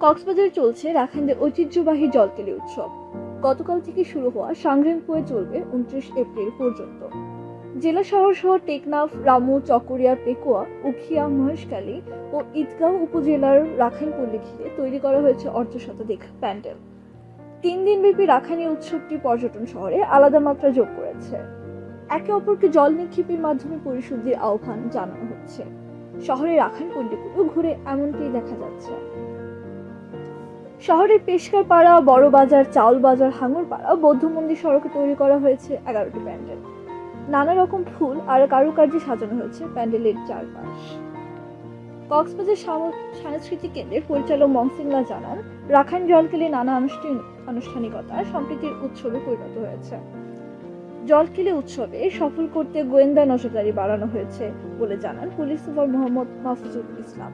কক্সবাজারে চলছে রাখাইনদের ঐতিহ্যবাহী জলকেলি উৎসব। গতকাল থেকে শুরু হওয়া সাংগ্রামপুরে চলবে উনত্রিশ এপ্রিল পর্যন্ত। জেলা শহর সহ টেকনাফ, রামু, চকরিয়া, পেকুয়া, উখিয়া, মহেশখালী ও ঈদগাঁও উপজেলার রাখাইনপল্লী ঘিরে তৈরি করা হয়েছে অর্ধশতাধিক প্যান্ডেল। তিন দিনব্যাপী রাখাইনী উৎসবটি পর্যটন শহরে আলাদা মাত্রা যোগ করেছে। একে অপরকে জল নিক্ষেপের মাধ্যমে পরিশুদ্ধির আহ্বান জানানো হচ্ছে। শহরের পল্লীগুলো ঘুরে এমনটাই দেখা যাচ্ছে। শহরের পেশকার পাড়া, বড় বাজার, চাউল বাজার হাঙ্গর পাড়া, বৌদ্ধ মন্দির সড়কে তৈরি করা হয়েছে এগারোটি প্যান্ডেল। নানা রকম ফুল আর কারুকার্যে সাজানো হয়েছে প্যান্ডেলের চারপাশ। কক্সবাজার সাংস্কৃতিক কেন্দ্রের পরিচালক মংসিংলা জানান, রাখাইন জলকেলি নানা আনুষ্ঠানিকতা সম্প্রীতির উৎসবে পরিণত হয়েছে। জলকেলি উৎসবে সফল করতে গোয়েন্দা নজরদারি বাড়ানো হয়েছে বলে জানান পুলিশ সুপার মোহাম্মদ মাহফুজুল ইসলাম।